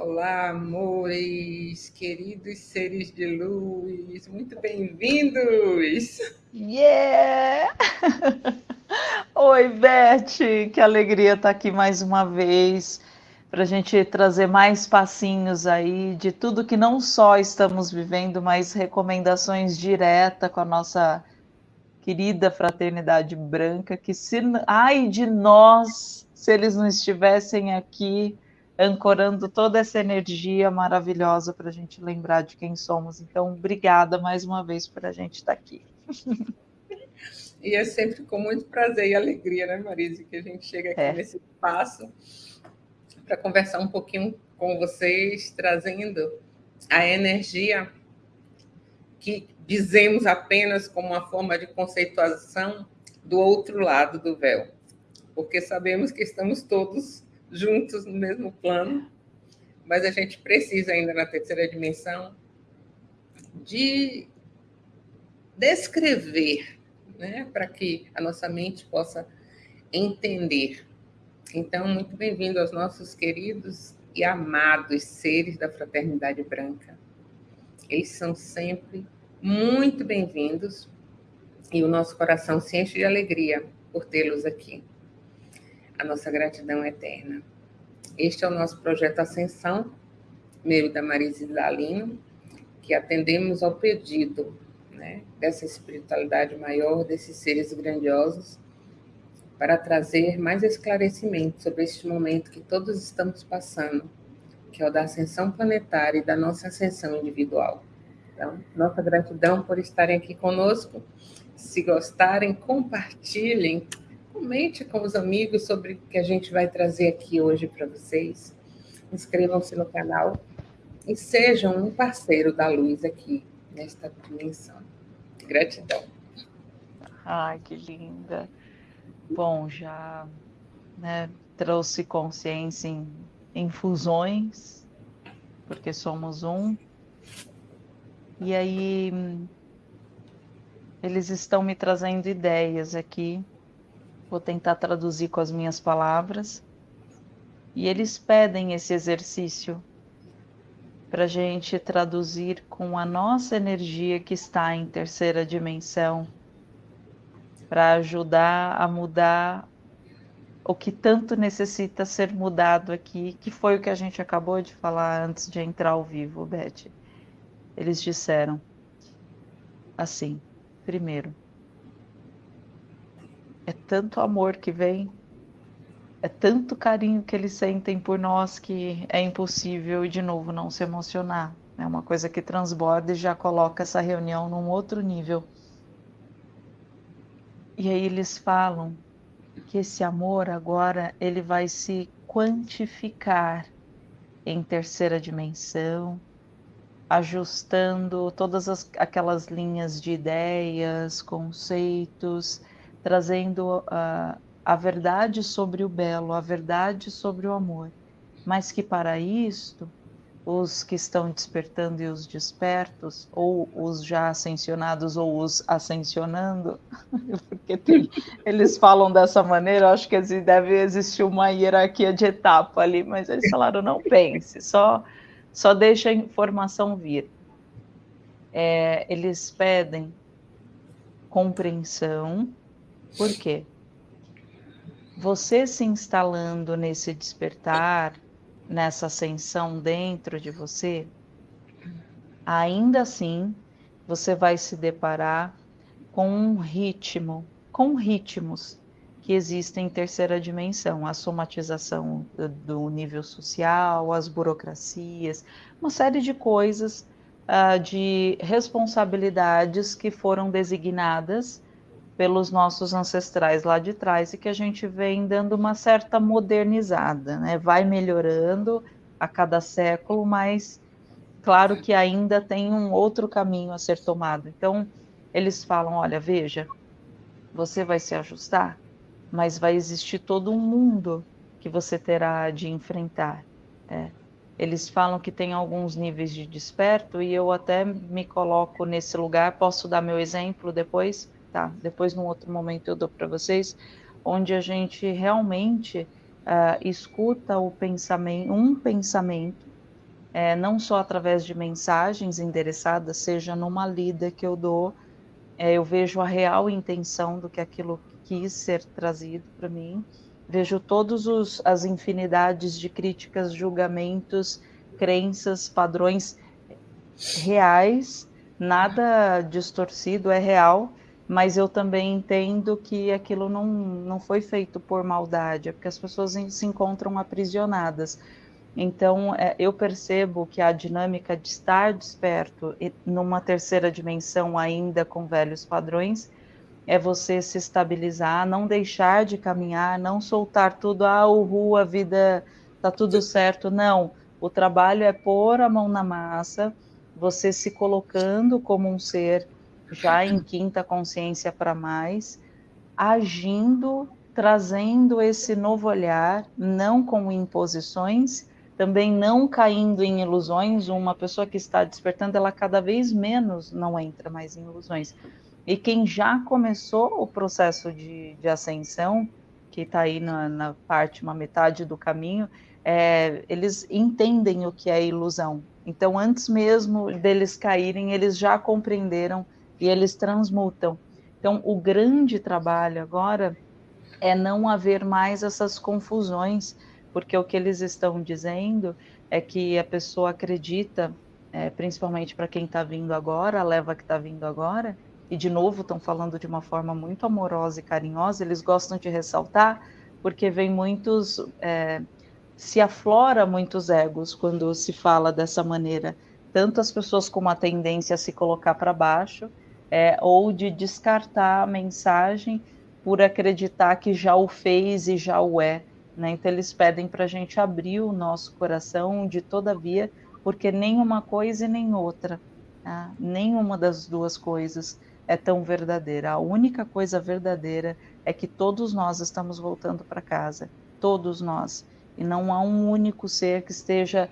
Olá, amores, queridos seres de luz, muito bem-vindos! Yeah! Oi, Beth, que alegria estar aqui mais uma vez para a gente trazer mais passinhos aí de tudo que não só estamos vivendo, mas recomendações diretas com a nossa querida fraternidade branca, que se ai de nós se eles não estivessem aqui ancorando toda essa energia maravilhosa para a gente lembrar de quem somos. Então, obrigada mais uma vez por a gente estar aqui. E é sempre com muito prazer e alegria, né, Marise, que a gente chega aqui é. nesse espaço para conversar um pouquinho com vocês, trazendo a energia que dizemos apenas como uma forma de conceituação do outro lado do véu, porque sabemos que estamos todos juntos no mesmo plano, mas a gente precisa ainda na terceira dimensão de descrever, né, para que a nossa mente possa entender. Então, muito bem-vindo aos nossos queridos e amados seres da Fraternidade Branca. Eles são sempre muito bem-vindos e o nosso coração se enche de alegria por tê-los aqui a nossa gratidão eterna. Este é o nosso projeto Ascensão, meu e da Marise Dalino, que atendemos ao pedido né, dessa espiritualidade maior, desses seres grandiosos, para trazer mais esclarecimento sobre este momento que todos estamos passando, que é o da ascensão planetária e da nossa ascensão individual. Então, nossa gratidão por estarem aqui conosco. Se gostarem, compartilhem, Comente com os amigos sobre o que a gente vai trazer aqui hoje para vocês. Inscrevam-se no canal e sejam um parceiro da luz aqui nesta dimensão. Gratidão. Ai, que linda. Bom, já né, trouxe consciência em, em fusões, porque somos um. E aí eles estão me trazendo ideias aqui vou tentar traduzir com as minhas palavras. E eles pedem esse exercício para a gente traduzir com a nossa energia que está em terceira dimensão, para ajudar a mudar o que tanto necessita ser mudado aqui, que foi o que a gente acabou de falar antes de entrar ao vivo, Beth. Eles disseram assim: primeiro, é tanto amor que vem, é tanto carinho que eles sentem por nós que é impossível, de novo, não se emocionar. É uma coisa que transborda e já coloca essa reunião num outro nível. E aí eles falam que esse amor agora ele vai se quantificar em terceira dimensão, ajustando todas as, aquelas linhas de ideias, conceitos, trazendo a, a verdade sobre o belo, a verdade sobre o amor, mas que para isto os que estão despertando e os despertos, ou os já ascensionados ou os ascensionando, porque tem, eles falam dessa maneira, acho que deve existir uma hierarquia de etapa ali, mas eles falaram, não pense, só, só deixa a informação vir. É, eles pedem compreensão, por quê? Você se instalando nesse despertar, nessa ascensão dentro de você, ainda assim você vai se deparar com um ritmo, com ritmos que existem em terceira dimensão, a somatização do nível social, as burocracias, uma série de coisas, uh, de responsabilidades que foram designadas pelos nossos ancestrais lá de trás e que a gente vem dando uma certa modernizada, né? Vai melhorando a cada século, mas claro que ainda tem um outro caminho a ser tomado. Então, eles falam: olha, veja, você vai se ajustar, mas vai existir todo um mundo que você terá de enfrentar. É. Eles falam que tem alguns níveis de desperto e eu até me coloco nesse lugar. Posso dar meu exemplo depois? Tá? Depois, num outro momento, eu dou para vocês, onde a gente realmente uh, escuta o pensamento, um pensamento é, não só através de mensagens endereçadas, seja numa lida que eu dou, é, eu vejo a real intenção do que aquilo quis ser trazido para mim, vejo todas as infinidades de críticas, julgamentos, crenças, padrões reais, nada distorcido, é real, mas eu também entendo que aquilo não, não foi feito por maldade, é porque as pessoas se encontram aprisionadas. Então, é, eu percebo que a dinâmica de estar desperto numa terceira dimensão ainda com velhos padrões é você se estabilizar, não deixar de caminhar, não soltar tudo, ah, uhul, a vida tá tudo certo. Não, o trabalho é pôr a mão na massa, você se colocando como um ser já em quinta consciência para mais, agindo, trazendo esse novo olhar, não com imposições, também não caindo em ilusões. Uma pessoa que está despertando, ela cada vez menos não entra mais em ilusões. E quem já começou o processo de, de ascensão, que está aí na, na, parte, uma metade do caminho, é, eles entendem o que é ilusão. Então, antes mesmo deles caírem, eles já compreenderam e eles transmutam. Então, o grande trabalho agora é não haver mais essas confusões, porque o que eles estão dizendo é que a pessoa acredita, é, principalmente para quem está vindo agora, a leva que está vindo agora, e de novo estão falando de uma forma muito amorosa e carinhosa, eles gostam de ressaltar, porque vem muitos. É, se aflora muitos egos quando se fala dessa maneira, tanto as pessoas com uma tendência a se colocar para baixo, é, ou de descartar a mensagem por acreditar que já o fez e já o é. Né? Então, eles pedem para a gente abrir o nosso coração de todavia, porque nenhuma coisa e nem outra, tá? nenhuma das duas coisas é tão verdadeira. A única coisa verdadeira é que todos nós estamos voltando para casa, todos nós. E não há um único ser que esteja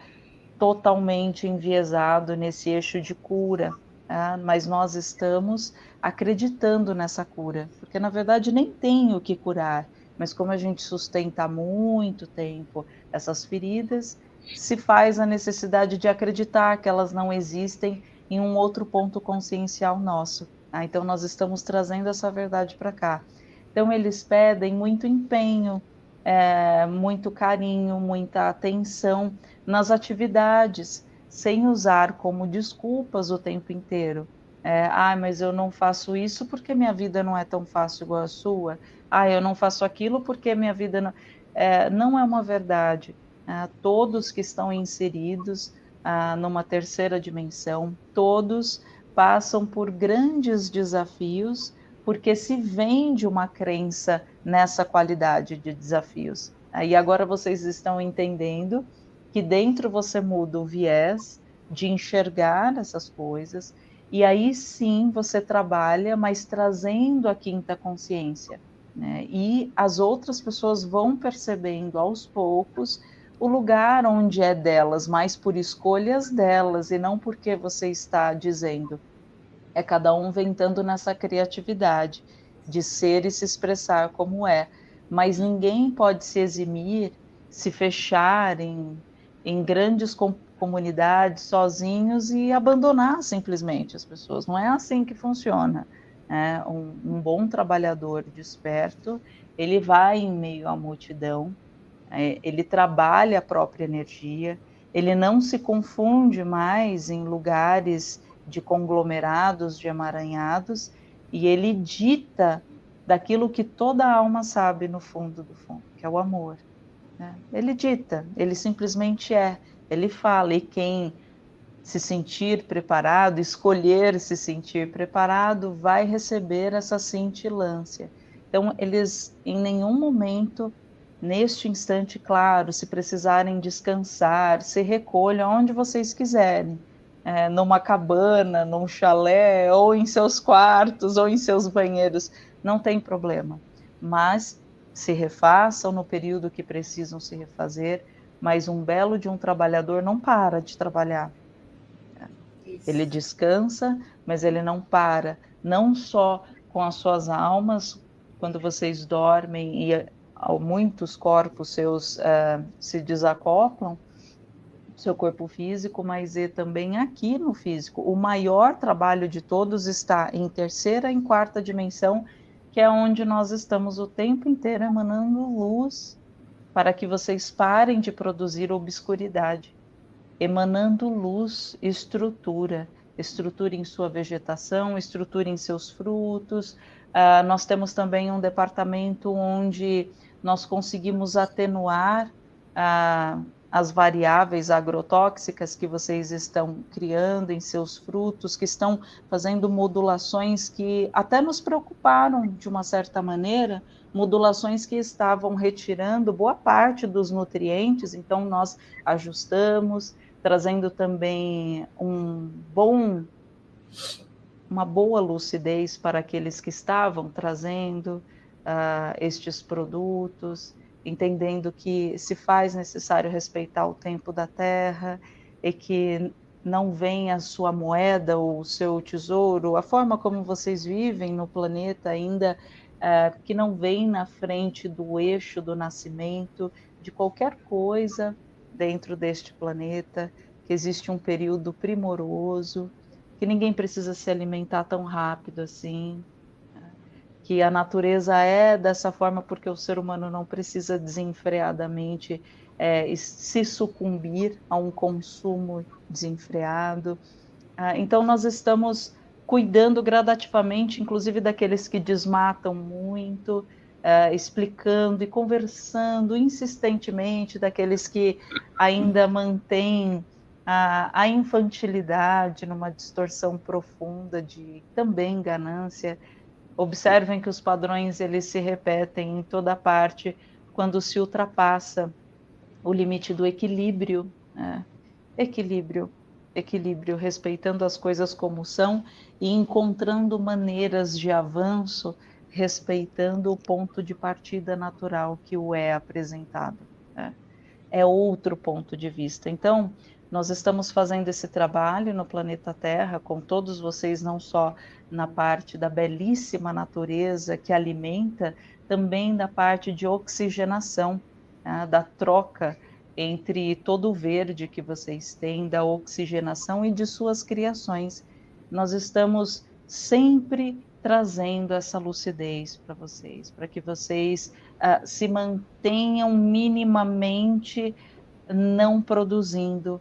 totalmente enviesado nesse eixo de cura, tá? mas nós estamos acreditando nessa cura, porque na verdade nem tem o que curar, mas como a gente sustenta há muito tempo essas feridas, se faz a necessidade de acreditar que elas não existem em um outro ponto consciencial nosso. Ah, então, nós estamos trazendo essa verdade para cá. Então, eles pedem muito empenho, é, muito carinho, muita atenção nas atividades, sem usar como desculpas o tempo inteiro. É, ah, mas eu não faço isso porque minha vida não é tão fácil igual a sua. Ah, eu não faço aquilo porque minha vida não. É, não é uma verdade. É, todos que estão inseridos ah, numa terceira dimensão, todos passam por grandes desafios porque se vende uma crença nessa qualidade de desafios. Aí agora vocês estão entendendo que dentro você muda o viés de enxergar essas coisas e aí sim você trabalha, mas trazendo a quinta consciência. Né? E as outras pessoas vão percebendo aos poucos o lugar onde é delas, mas por escolhas delas e não porque você está dizendo. É cada um ventando nessa criatividade de ser e se expressar como é. Mas ninguém pode se eximir, se fechar em, em grandes com, comunidades sozinhos e abandonar simplesmente as pessoas. Não é assim que funciona. É, um, um bom trabalhador desperto, ele vai em meio à multidão, é, ele trabalha a própria energia, ele não se confunde mais em lugares de conglomerados, de emaranhados, e ele dita daquilo que toda alma sabe no fundo do fundo, que é o amor. Né? Ele dita, ele simplesmente é, ele fala, e quem se sentir preparado, escolher se sentir preparado, vai receber essa cintilância. Então, eles em nenhum momento neste instante, claro, se precisarem descansar, se recolham onde vocês quiserem, é, numa cabana, num chalé, ou em seus quartos, ou em seus banheiros, não tem problema. Mas se refaçam no período que precisam se refazer, mas um belo de um trabalhador não para de trabalhar. Isso. Ele descansa, mas ele não para, não só com as suas almas, quando vocês dormem e muitos corpos seus uh, se desacoplam, seu corpo físico, mas é também aqui no físico. O maior trabalho de todos está em terceira e quarta dimensão, que é onde nós estamos o tempo inteiro emanando luz para que vocês parem de produzir obscuridade, emanando luz, estrutura, estrutura em sua vegetação, estrutura em seus frutos. Uh, nós temos também um departamento onde nós conseguimos atenuar uh, as variáveis agrotóxicas que vocês estão criando em seus frutos, que estão fazendo modulações que até nos preocuparam de uma certa maneira, modulações que estavam retirando boa parte dos nutrientes, então nós ajustamos, trazendo também um bom uma boa lucidez para aqueles que estavam trazendo uh, estes produtos, entendendo que se faz necessário respeitar o tempo da terra e que não vem a sua moeda ou o seu tesouro, a forma como vocês vivem no planeta ainda, uh, que não vem na frente do eixo do nascimento de qualquer coisa dentro deste planeta, que existe um período primoroso, que ninguém precisa se alimentar tão rápido assim, que a natureza é dessa forma porque o ser humano não precisa desenfreadamente é, se sucumbir a um consumo desenfreado. Ah, então, nós estamos cuidando gradativamente, inclusive daqueles que desmatam muito, é, explicando e conversando insistentemente daqueles que ainda mantêm a, a infantilidade numa distorção profunda de também ganância Observem que os padrões eles se repetem em toda parte quando se ultrapassa o limite do equilíbrio. Né? Equilíbrio, equilíbrio, respeitando as coisas como são e encontrando maneiras de avanço, respeitando o ponto de partida natural que o é apresentado. Né? É outro ponto de vista. Então, nós estamos fazendo esse trabalho no planeta Terra com todos vocês, não só na parte da belíssima natureza que alimenta, também da parte de oxigenação, né, da troca entre todo o verde que vocês têm, da oxigenação e de suas criações. Nós estamos sempre trazendo essa lucidez para vocês, para que vocês uh, se mantenham minimamente não produzindo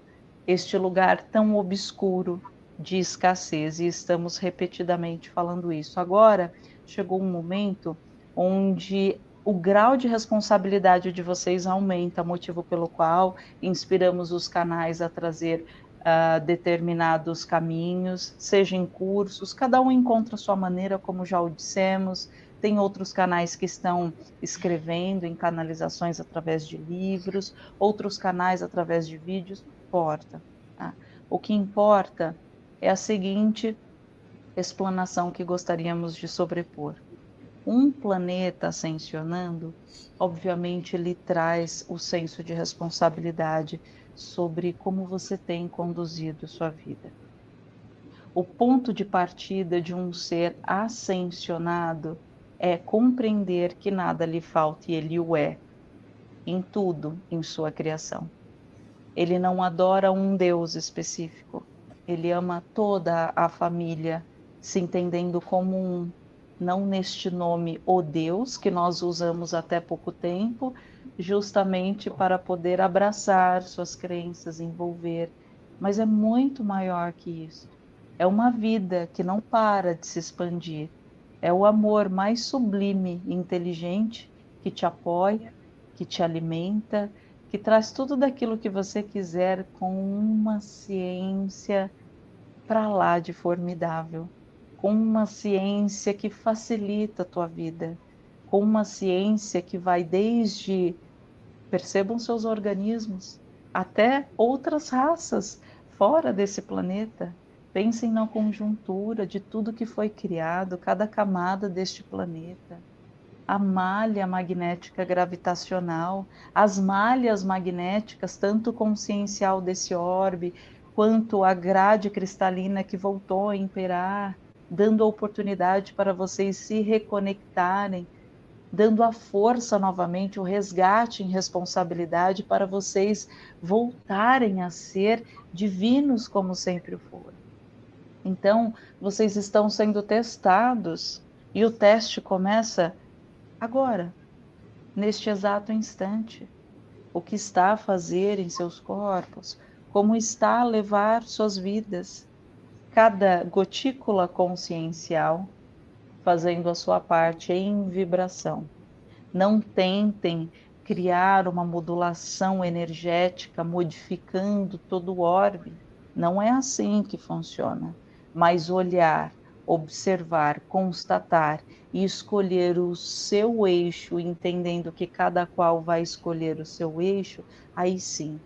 este lugar tão obscuro de escassez, e estamos repetidamente falando isso. Agora chegou um momento onde o grau de responsabilidade de vocês aumenta, motivo pelo qual inspiramos os canais a trazer uh, determinados caminhos, seja em cursos, cada um encontra a sua maneira, como já o dissemos. Tem outros canais que estão escrevendo em canalizações através de livros, outros canais através de vídeos importa. Tá? O que importa é a seguinte explanação que gostaríamos de sobrepor. Um planeta ascensionando, obviamente, ele traz o senso de responsabilidade sobre como você tem conduzido sua vida. O ponto de partida de um ser ascensionado é compreender que nada lhe falta e ele o é, em tudo em sua criação. Ele não adora um Deus específico. Ele ama toda a família, se entendendo como um, não neste nome o Deus que nós usamos até pouco tempo, justamente para poder abraçar suas crenças, envolver, mas é muito maior que isso. É uma vida que não para de se expandir. É o amor mais sublime e inteligente que te apoia, que te alimenta, que traz tudo daquilo que você quiser com uma ciência para lá de formidável, com uma ciência que facilita a tua vida, com uma ciência que vai desde percebam seus organismos até outras raças fora desse planeta. Pensem na conjuntura de tudo que foi criado, cada camada deste planeta a malha magnética gravitacional, as malhas magnéticas, tanto consciencial desse orbe, quanto a grade cristalina que voltou a imperar, dando a oportunidade para vocês se reconectarem dando a força novamente, o resgate em responsabilidade para vocês voltarem a ser divinos como sempre foram. Então, vocês estão sendo testados e o teste começa agora, neste exato instante. O que está a fazer em seus corpos, como está a levar suas vidas. Cada gotícula consciencial fazendo a sua parte em vibração. Não tentem criar uma modulação energética modificando todo o orbe. Não é assim que funciona. Mas olhar, observar, constatar e escolher o seu eixo, entendendo que cada qual vai escolher o seu eixo, aí sim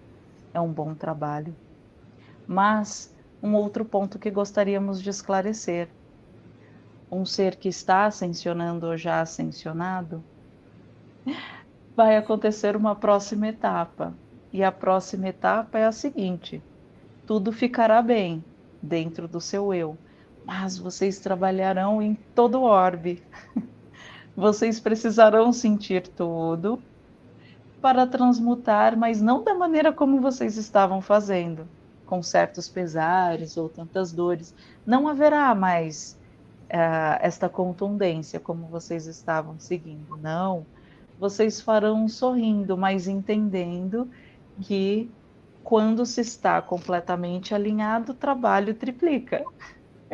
é um bom trabalho. Mas um outro ponto que gostaríamos de esclarecer um ser que está ascensionando ou já ascensionado, vai acontecer uma próxima etapa. E a próxima etapa é a seguinte: tudo ficará bem dentro do seu eu, mas vocês trabalharão em todo o orbe. Vocês precisarão sentir tudo para transmutar, mas não da maneira como vocês estavam fazendo, com certos pesares ou tantas dores. Não haverá mais uh, esta contundência como vocês estavam seguindo. Não, vocês farão sorrindo, mas entendendo que quando se está completamente alinhado, o trabalho triplica.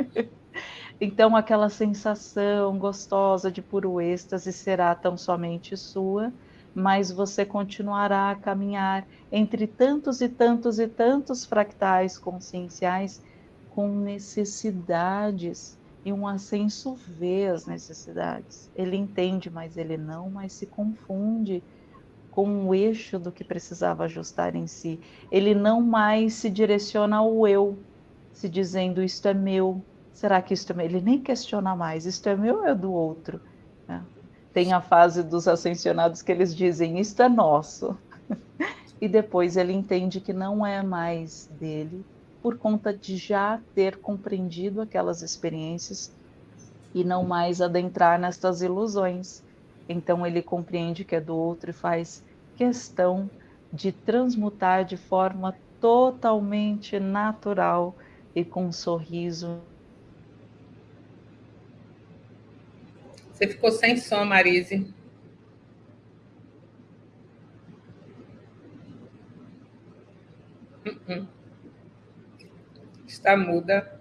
então, aquela sensação gostosa de puro êxtase será tão somente sua, mas você continuará a caminhar entre tantos e tantos e tantos fractais conscienciais com necessidades e um ascenso vê as necessidades. Ele entende, mas ele não, mas se confunde com o eixo do que precisava ajustar em si. Ele não mais se direciona ao eu, se dizendo isto é meu. Será que isto é meu? Ele nem questiona mais, isto é meu ou é do outro? É. Tem a fase dos ascensionados que eles dizem isto é nosso. e depois ele entende que não é mais dele, por conta de já ter compreendido aquelas experiências e não mais adentrar nestas ilusões. Então ele compreende que é do outro e faz questão de transmutar de forma totalmente natural e com um sorriso. Você ficou sem som, Marise. Uh -uh está muda.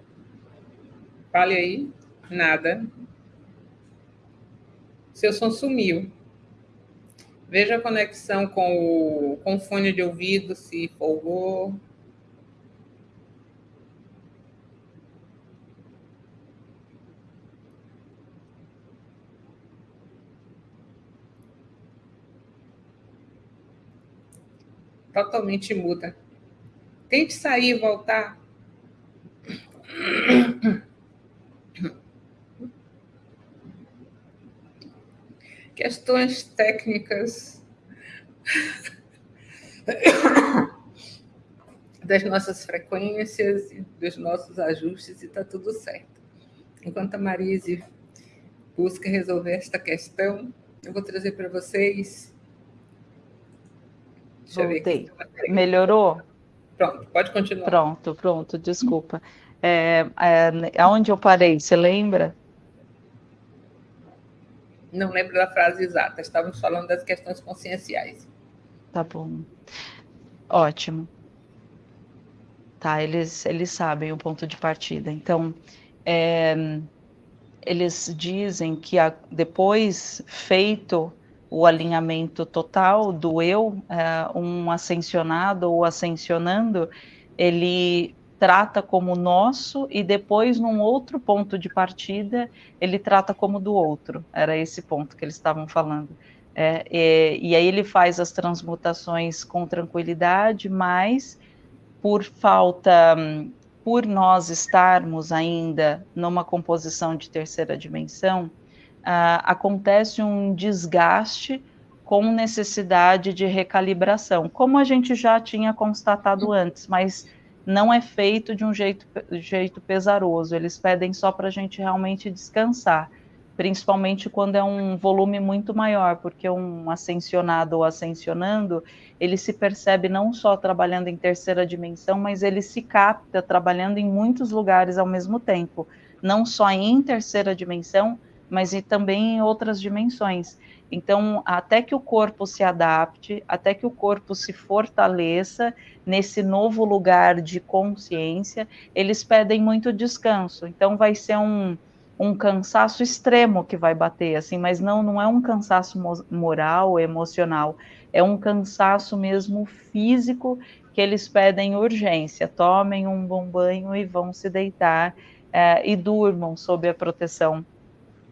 Fale aí. Nada. Seu som sumiu. Veja a conexão com o, com o fone de ouvido, se folgou. Totalmente muda. Tente sair e voltar. Questões técnicas das nossas frequências dos nossos ajustes e está tudo certo. Enquanto a Marise busca resolver esta questão, eu vou trazer para vocês. Voltei. Melhorou? Pronto, pode continuar. Pronto, pronto, desculpa. É, é, aonde eu parei, você lembra? Não lembro da frase exata, estávamos falando das questões conscienciais. Tá bom. Ótimo. Tá, eles, eles sabem o ponto de partida. Então, é, eles dizem que a, depois feito o alinhamento total do eu, é, um ascensionado ou ascensionando, ele trata como nosso e depois, num outro ponto de partida, ele trata como do outro. Era esse ponto que eles estavam falando. É, e aí ele faz as transmutações com tranquilidade, mas por falta, por nós estarmos ainda numa composição de terceira dimensão, ah, acontece um desgaste com necessidade de recalibração, como a gente já tinha constatado antes, mas não é feito de um jeito, jeito pesaroso, eles pedem só para a gente realmente descansar. principalmente quando é um volume muito maior, porque um ascensionado ou ascensionando, ele se percebe não só trabalhando em terceira dimensão, mas ele se capta trabalhando em muitos lugares ao mesmo tempo, não só em terceira dimensão, mas e também em outras dimensões. Então, até que o corpo se adapte, até que o corpo se fortaleça nesse novo lugar de consciência, eles pedem muito descanso. Então, vai ser um, um cansaço extremo que vai bater, assim, mas não, não é um cansaço moral, emocional, é um cansaço mesmo físico que eles pedem urgência. Tomem um bom banho e vão se deitar é, e durmam sob a proteção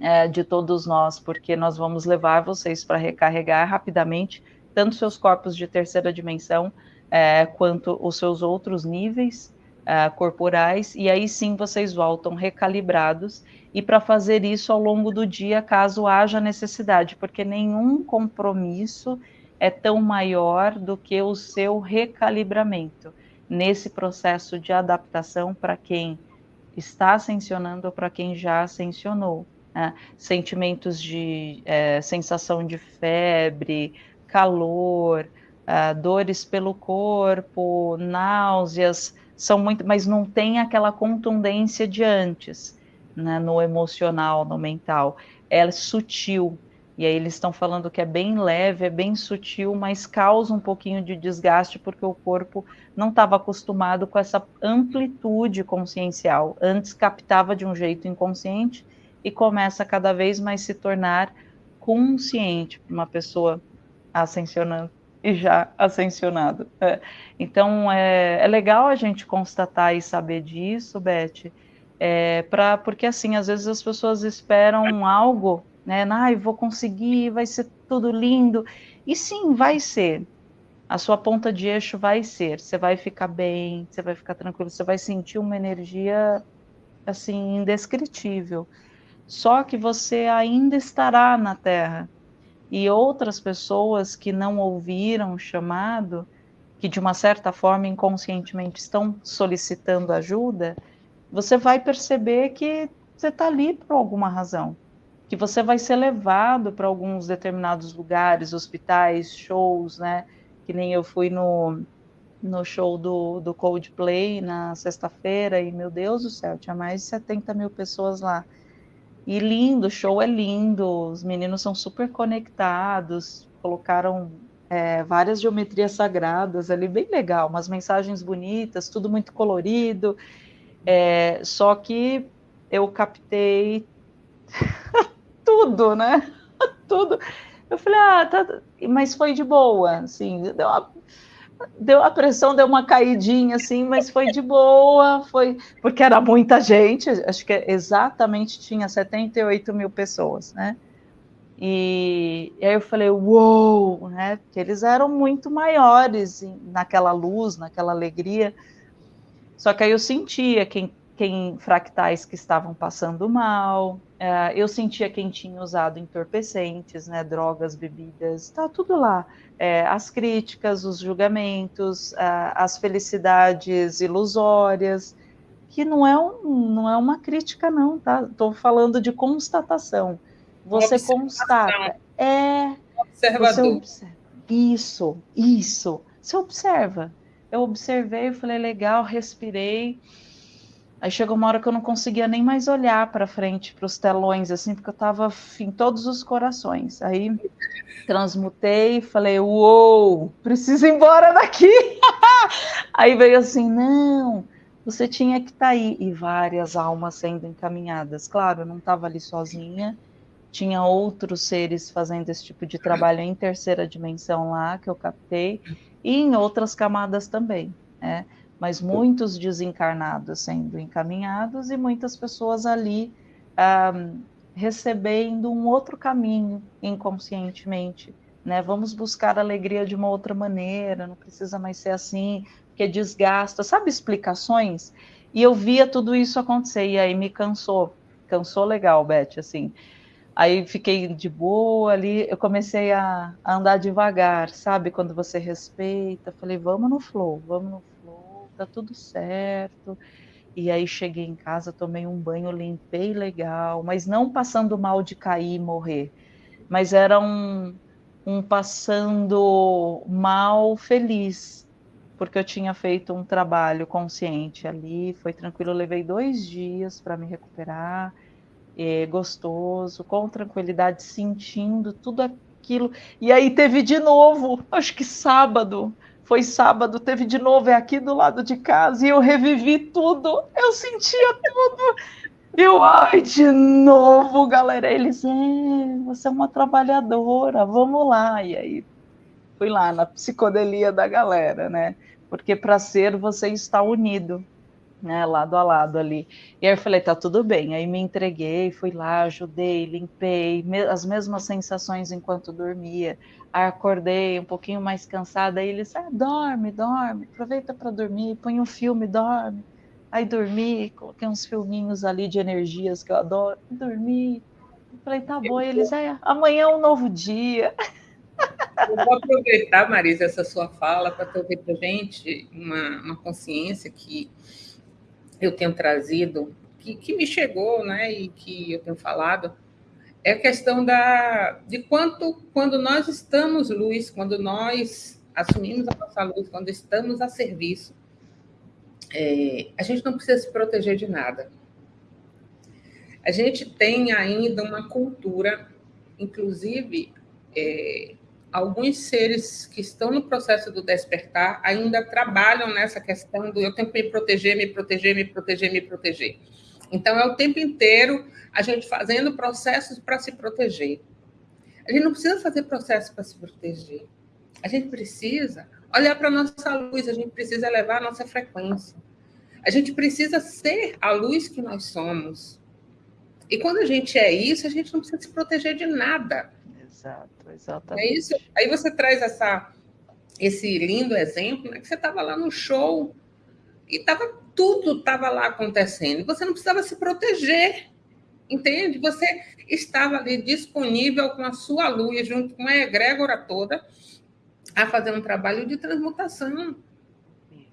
é, de todos nós, porque nós vamos levar vocês para recarregar rapidamente tanto seus corpos de terceira dimensão é, quanto os seus outros níveis uh, corporais, e aí sim vocês voltam recalibrados, e para fazer isso ao longo do dia, caso haja necessidade, porque nenhum compromisso é tão maior do que o seu recalibramento nesse processo de adaptação para quem está ascensionando ou para quem já ascensionou. Né? Sentimentos de é, sensação de febre, calor, uh, dores pelo corpo, náuseas, são muito, mas não tem aquela contundência de antes, né, no emocional, no mental. É sutil. E aí eles estão falando que é bem leve, é bem sutil, mas causa um pouquinho de desgaste porque o corpo não estava acostumado com essa amplitude consciencial. Antes captava de um jeito inconsciente e começa cada vez mais se tornar consciente para uma pessoa ascensionando e já ascensionado. É. Então, é, é, legal a gente constatar e saber disso, Beth, é, pra, porque assim, às vezes as pessoas esperam algo, né? Ai, vou conseguir, vai ser tudo lindo. E sim, vai ser. A sua ponta de eixo vai ser. Você vai ficar bem, você vai ficar tranquilo, você vai sentir uma energia assim indescritível. Só que você ainda estará na Terra e outras pessoas que não ouviram o chamado, que de uma certa forma inconscientemente estão solicitando ajuda, você vai perceber que você está ali por alguma razão, que você vai ser levado para alguns determinados lugares, hospitais, shows, né? Que nem eu fui no, no show do, do Coldplay na sexta-feira e, meu Deus do céu, tinha mais de 70 mil pessoas lá. E lindo, o show é lindo, os meninos são super conectados, colocaram é, várias geometrias sagradas ali, bem legal, umas mensagens bonitas, tudo muito colorido. É, só que eu captei tudo, né? tudo. Eu falei, ah, tá, mas foi de boa, assim, deu uma deu a pressão deu uma caidinha assim, mas foi de boa, foi porque era muita gente, acho que exatamente tinha 78 mil pessoas, né? E, e aí eu falei, uou, wow, né? Porque eles eram muito maiores naquela luz, naquela alegria. Só que aí eu sentia quem, quem fractais que estavam passando mal, é, eu sentia quem tinha usado entorpecentes, né, drogas, bebidas, tá tudo lá. É, as críticas, os julgamentos, as felicidades ilusórias, que não é, um, não é uma crítica, não, tá? Estou falando de constatação. Você constata. É. Observador. Observa. Isso, isso. Você observa. Eu observei, falei, legal, respirei Aí chegou uma hora que eu não conseguia nem mais olhar para frente, para os telões, assim, porque eu estava em todos os corações. Aí transmutei, falei, uou, preciso ir embora daqui. aí veio assim, não, você tinha que estar tá aí. E várias almas sendo encaminhadas. Claro, eu não estava ali sozinha, tinha outros seres fazendo esse tipo de trabalho em terceira dimensão lá, que eu captei, e em outras camadas também, né? Mas muitos desencarnados sendo encaminhados e muitas pessoas ali um, recebendo um outro caminho inconscientemente. Né? Vamos buscar alegria de uma outra maneira, não precisa mais ser assim, porque desgasta, sabe, explicações? E eu via tudo isso acontecer, e aí me cansou, cansou legal, Beth, assim. Aí fiquei de boa ali, eu comecei a, a andar devagar, sabe? Quando você respeita, falei, vamos no flow, vamos no flow tá tudo certo. E aí cheguei em casa, tomei um banho, limpei legal, mas não passando mal de cair e morrer. Mas era um, um passando mal feliz, porque eu tinha feito um trabalho consciente ali, foi tranquilo, levei dois dias para me recuperar, é, gostoso, com tranquilidade, sentindo tudo aquilo. E aí teve de novo, acho que sábado, foi sábado, teve de novo, é aqui do lado de casa, e eu revivi tudo, eu sentia tudo. Eu, ai, de novo, galera. Eles, é, você é uma trabalhadora, vamos lá. E aí fui lá na psicodelia da galera, né? Porque para ser você está unido né, lado a lado ali. E aí eu falei, tá tudo bem. Aí me entreguei, fui lá, ajudei, limpei, me as mesmas sensações enquanto dormia. Aí acordei um pouquinho mais cansada, aí eles, ah, dorme, dorme, aproveita para dormir, põe um filme, dorme. Aí dormi, coloquei uns filminhos ali de energias que eu adoro, dormi. Falei, tá bom, e eles, ah, amanhã é um novo dia. Eu vou aproveitar, Marisa, essa sua fala para trazer para gente uma, uma consciência que eu tenho trazido, que, que me chegou, né, e que eu tenho falado, é a questão da, de quanto, quando nós estamos luz, quando nós assumimos a nossa luz, quando estamos a serviço, é, a gente não precisa se proteger de nada. A gente tem ainda uma cultura, inclusive, é, alguns seres que estão no processo do despertar ainda trabalham nessa questão do eu tenho que me proteger, me proteger, me proteger, me proteger. Então, é o tempo inteiro a gente fazendo processos para se proteger. A gente não precisa fazer processos para se proteger. A gente precisa olhar para a nossa luz, a gente precisa elevar a nossa frequência. A gente precisa ser a luz que nós somos. E quando a gente é isso, a gente não precisa se proteger de nada. Exato, exatamente. É isso. Aí você traz essa, esse lindo exemplo, né, que você estava lá no show e tava, tudo estava lá acontecendo. Você não precisava se proteger, entende? Você estava ali disponível com a sua luz, junto com a egrégora toda, a fazer um trabalho de transmutação.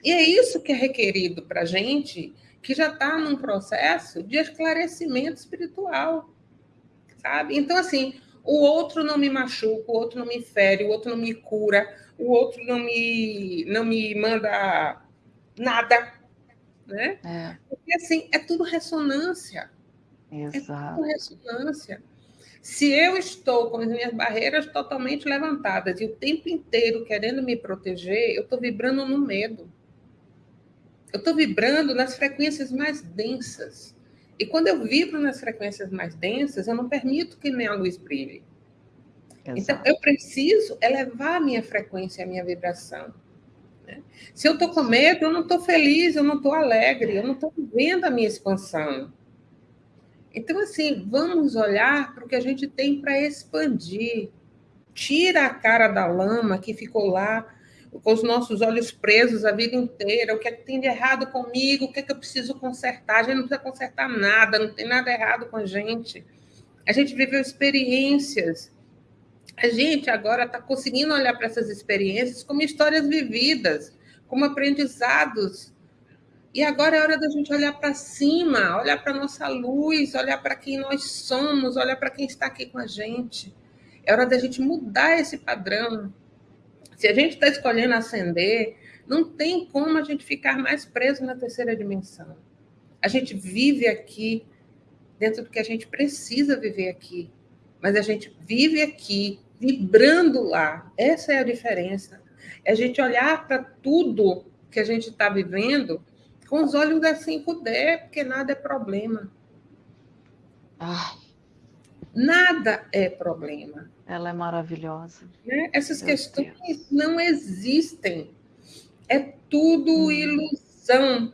E é isso que é requerido para a gente que já está num processo de esclarecimento espiritual, sabe? Então, assim, o outro não me machuca, o outro não me fere, o outro não me cura, o outro não me, não me manda nada, né? É. Porque, assim, é tudo ressonância. Exato. É tudo ressonância. Se eu estou com as minhas barreiras totalmente levantadas e o tempo inteiro querendo me proteger, eu estou vibrando no medo. Eu estou vibrando nas frequências mais densas. E quando eu vibro nas frequências mais densas, eu não permito que minha luz brilhe. Então, Exato. Então, eu preciso elevar a minha frequência, a minha vibração. Né? Se eu estou com medo, eu não estou feliz, eu não estou alegre, eu não estou vivendo a minha expansão. Então, assim, vamos olhar para o que a gente tem para expandir. Tira a cara da lama que ficou lá com os nossos olhos presos a vida inteira, o que é que tem de errado comigo, o que é que eu preciso consertar. A gente não precisa consertar nada, não tem nada errado com a gente. A gente viveu experiências. A gente agora está conseguindo olhar para essas experiências como histórias vividas, como aprendizados. E agora é hora da gente olhar para cima, olhar para a nossa luz, olhar para quem nós somos, olhar para quem está aqui com a gente. É hora da gente mudar esse padrão se a gente está escolhendo ascender, não tem como a gente ficar mais preso na terceira dimensão. A gente vive aqui dentro do que a gente precisa viver aqui, mas a gente vive aqui vibrando lá. Essa é a diferença. É a gente olhar para tudo que a gente está vivendo com os olhos da 5D, porque nada é problema. Ai. Nada é problema. Ela é maravilhosa. Né? Essas Meu questões Deus. não existem. É tudo hum. ilusão.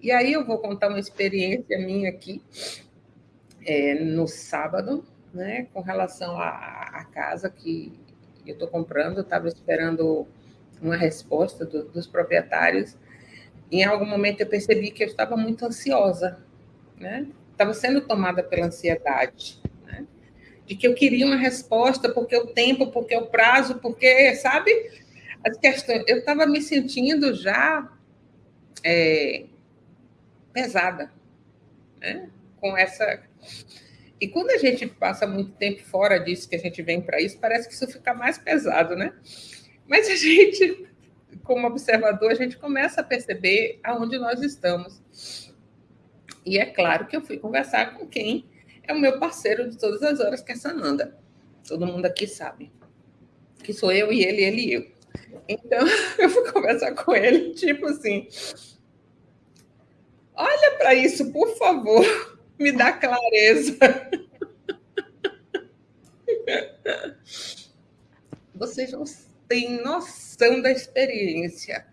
E aí eu vou contar uma experiência minha aqui é, no sábado, né, com relação à, casa que eu estou comprando. Eu estava esperando uma resposta do, dos proprietários. Em algum momento eu percebi que eu estava muito ansiosa, né? Estava sendo tomada pela ansiedade de que eu queria uma resposta, porque o tempo, porque o prazo, porque, sabe? As questões. Eu estava me sentindo já é, pesada, né? Com essa. E quando a gente passa muito tempo fora disso, que a gente vem para isso, parece que isso fica mais pesado, né? Mas a gente, como observador, a gente começa a perceber aonde nós estamos. E é claro que eu fui conversar com quem é o meu parceiro de todas as horas, que é Sananda. Todo mundo aqui sabe. Que sou eu e ele, ele e eu. Então, eu fui conversar com ele, tipo assim: olha para isso, por favor, me dá clareza. Vocês não têm noção da experiência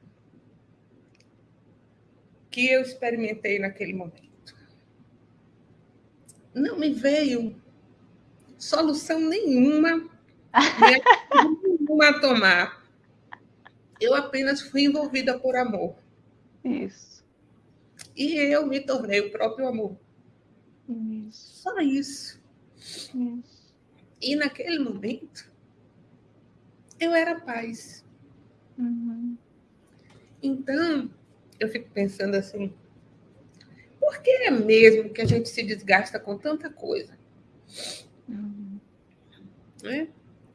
que eu experimentei naquele momento. Não me veio solução nenhuma, nenhuma a tomar eu apenas fui envolvida por amor. Isso. E eu me tornei o próprio amor. Isso. Só isso. isso. E naquele momento, eu era paz. Uhum. Então, eu fico pensando assim: por que é mesmo que a gente se desgasta com tanta coisa? Uhum. É?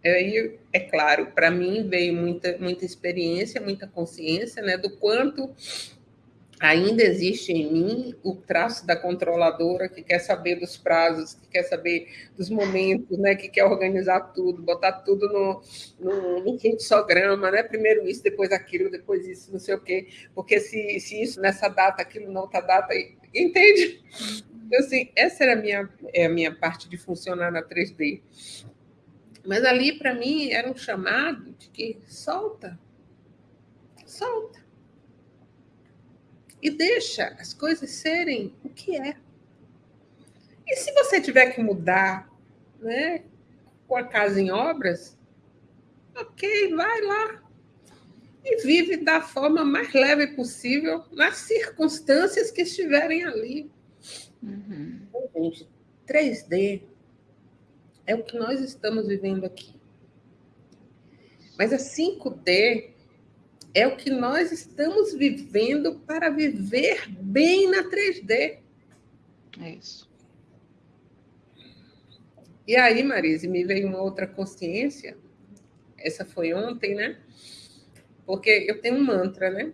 Aí, é claro, para mim veio muita, muita experiência, muita consciência né, do quanto ainda existe em mim o traço da controladora que quer saber dos prazos, que quer saber dos momentos, né, que quer organizar tudo, botar tudo no, no, no fluxograma, né, primeiro isso, depois aquilo, depois isso, não sei o quê, porque se, se isso nessa data, aquilo na data, entende? Então, assim, essa era a minha, é a minha parte de funcionar na 3D. Mas ali, para mim, era um chamado de que solta, solta. E deixa as coisas serem o que é. E se você tiver que mudar, né, com a casa em obras, ok, vai lá. E vive da forma mais leve possível nas circunstâncias que estiverem ali. Uhum. Então, gente, 3D é o que nós estamos vivendo aqui. Mas a 5D é o que nós estamos vivendo para viver bem na 3D. É isso. E aí, Marise, me veio uma outra consciência. Essa foi ontem, né? Porque eu tenho um mantra, né?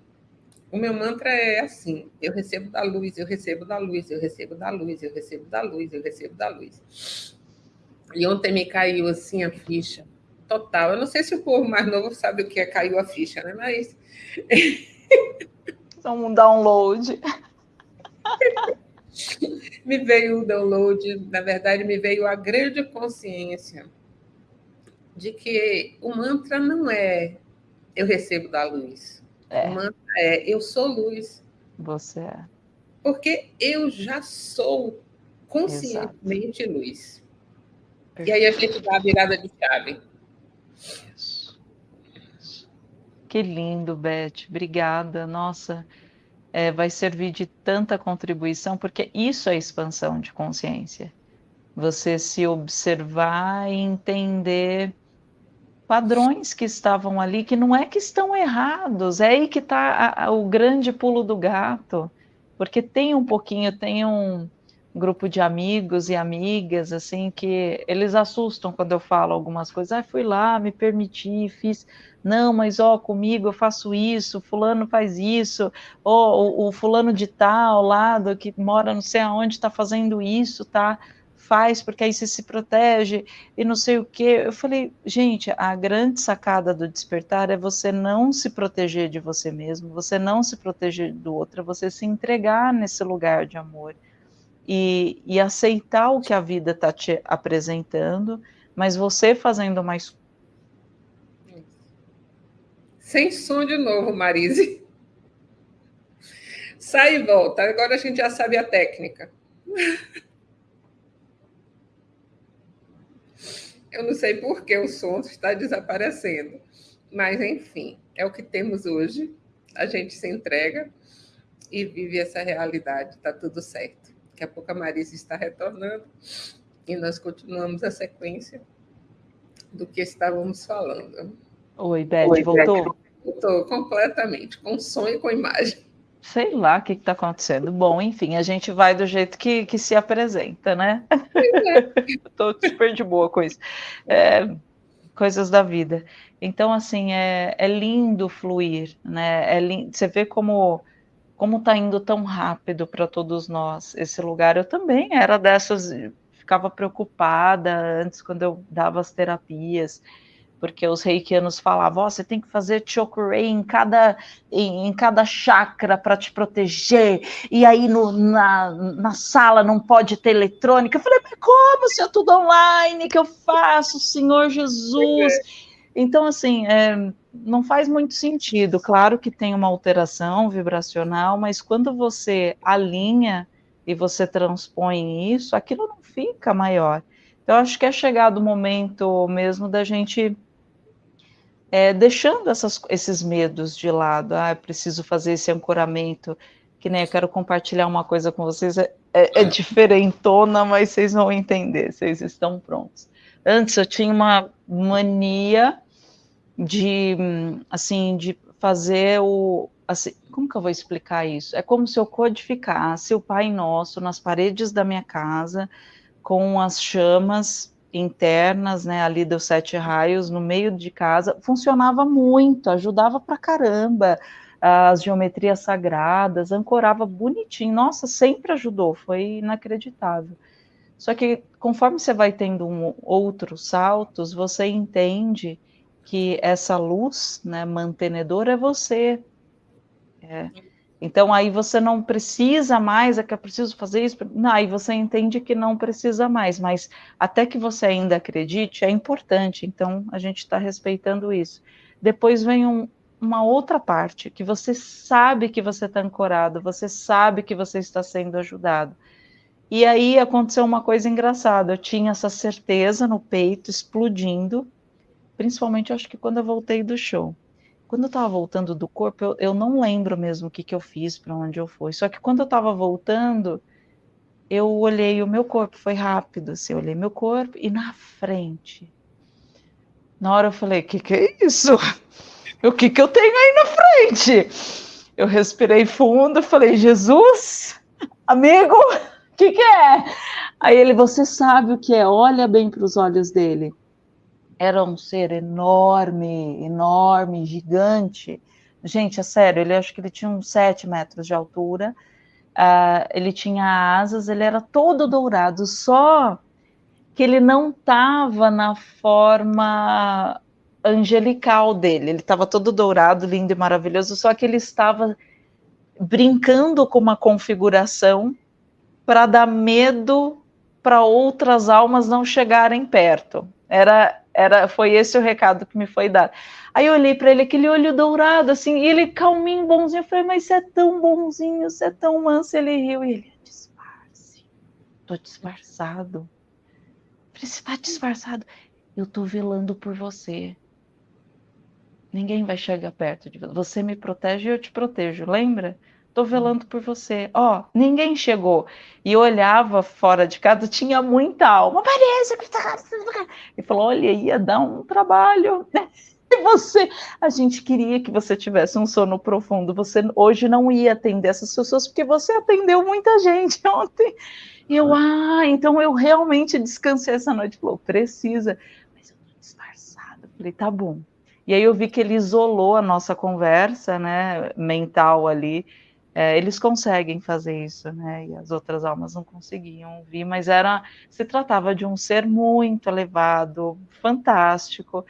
O meu mantra é assim: eu recebo da luz, eu recebo da luz, eu recebo da luz, eu recebo da luz, eu recebo da luz. E ontem me caiu assim a ficha total. Eu não sei se o povo mais novo sabe o que é caiu a ficha, né? Mas. Só um download. me veio o download, na verdade, me veio a grande consciência de que o mantra não é eu recebo da luz. É. O mantra é eu sou luz. Você é. Porque eu já sou conscientemente Exato. luz. E aí a gente dá a virada de chave. Isso. Que lindo, Beth. Obrigada. Nossa, é, vai servir de tanta contribuição, porque isso é expansão de consciência. Você se observar e entender padrões que estavam ali, que não é que estão errados, é aí que está o grande pulo do gato, porque tem um pouquinho, tem um, grupo de amigos e amigas, assim, que eles assustam quando eu falo algumas coisas. Ah, fui lá, me permiti, fiz. Não, mas ó, comigo eu faço isso, fulano faz isso, ou o, o fulano de tal lado que mora não sei aonde está fazendo isso, tá? Faz, porque aí você se protege e não sei o que. Eu falei, gente, a grande sacada do despertar é você não se proteger de você mesmo, você não se proteger do outro, é você se entregar nesse lugar de amor e, e aceitar o que a vida está te apresentando, mas você fazendo mais. Sem som de novo, Marise. Sai e volta. Agora a gente já sabe a técnica. Eu não sei por que o som está desaparecendo, mas enfim, é o que temos hoje. A gente se entrega e vive essa realidade, está tudo certo. Daqui a pouco a Marisa está retornando e nós continuamos a sequência do que estávamos falando. Oi, Beth, Oi, voltou? Voltou completamente, com som e com imagem. sei lá o que está acontecendo. Bom, enfim, a gente vai do jeito que, que se apresenta, né? Estou super de boa com isso. É, coisas da vida. Então, assim, é, é lindo fluir, né? É lindo, você vê como como está indo tão rápido para todos nós esse lugar. Eu também era dessas, ficava preocupada antes quando eu dava as terapias porque os reikianos falavam, oh, você tem que fazer chokurei em cada, em, em cada chakra para te proteger, e aí no, na, na sala não pode ter eletrônica. Eu falei, mas como se é tudo online que eu faço, Senhor Jesus? Então, assim, é, não faz muito sentido. Claro que tem uma alteração vibracional, mas quando você alinha e você transpõe isso, aquilo não fica maior. Então, acho que é chegado o momento mesmo da gente é, deixando essas, esses medos de lado. Ah, eu preciso fazer esse ancoramento, que nem eu quero compartilhar uma coisa com vocês, é, é, é diferentona, mas vocês vão entender, vocês estão prontos. Antes eu tinha uma mania de, assim, de fazer o, assim, como que eu vou explicar isso? É como se eu codificasse o Pai Nosso nas paredes da minha casa, com as chamas internas, né, ali dos sete raios, no meio de casa, funcionava muito, ajudava pra caramba, as geometrias sagradas, ancorava bonitinho, nossa, sempre ajudou, foi inacreditável. Só que conforme você vai tendo um, outros saltos, você entende que essa luz, né, mantenedora é você. É. Então aí você não precisa mais, é que eu preciso fazer isso. Não, aí você entende que não precisa mais, mas até que você ainda acredite, é importante. Então a gente está respeitando isso. Depois vem um, uma outra parte, que você sabe que você está ancorado, você sabe que você está sendo ajudado. E aí aconteceu uma coisa engraçada. Eu tinha essa certeza no peito explodindo, principalmente acho que quando eu voltei do show quando eu estava voltando do corpo, eu, eu, não lembro mesmo o que, que eu fiz, para onde eu fui. Só que quando eu estava voltando, eu olhei o meu corpo, foi rápido, assim, eu olhei meu corpo e na frente. Na hora eu falei, o que, que é isso? O que, que eu tenho aí na frente? Eu respirei fundo, falei, Jesus, amigo, o que, que é? Aí ele, você sabe o que é, olha bem para os olhos dele era um ser enorme, enorme, gigante. Gente, é sério, ele acho que ele tinha uns 7 metros de altura. Uh, ele tinha asas, ele era todo dourado, só que ele não estava na forma angelical dele. Ele estava todo dourado, lindo e maravilhoso, só que ele estava brincando com uma configuração para dar medo para outras almas não chegarem perto. Era era, foi esse o recado que me foi dado. Aí eu olhei para ele, aquele olho dourado, assim, e ele calminho, bonzinho. Eu falei, mas você é tão bonzinho, você é tão manso. Ele riu e ele, disfarce. Tô disfarçado. Falei, você tá disfarçado? Eu tô velando por você. Ninguém vai chegar perto de você. Você me protege e eu te protejo, lembra? Tô velando por você. Ó, ninguém chegou. E olhava fora de casa, tinha muita alma. Parece que tá... E falou: olha, ia dar um trabalho. E você, a gente queria que você tivesse um sono profundo. Você hoje não ia atender essas pessoas, porque você atendeu muita gente ontem. E eu, ah, então eu realmente descansei essa noite. Falou, precisa. Mas eu tô disfarçada. Falei, tá bom. E aí eu vi que ele isolou a nossa conversa, né, mental ali, é, eles conseguem fazer isso, né? E as outras almas não conseguiam vir, mas era se tratava de um ser muito elevado, fantástico.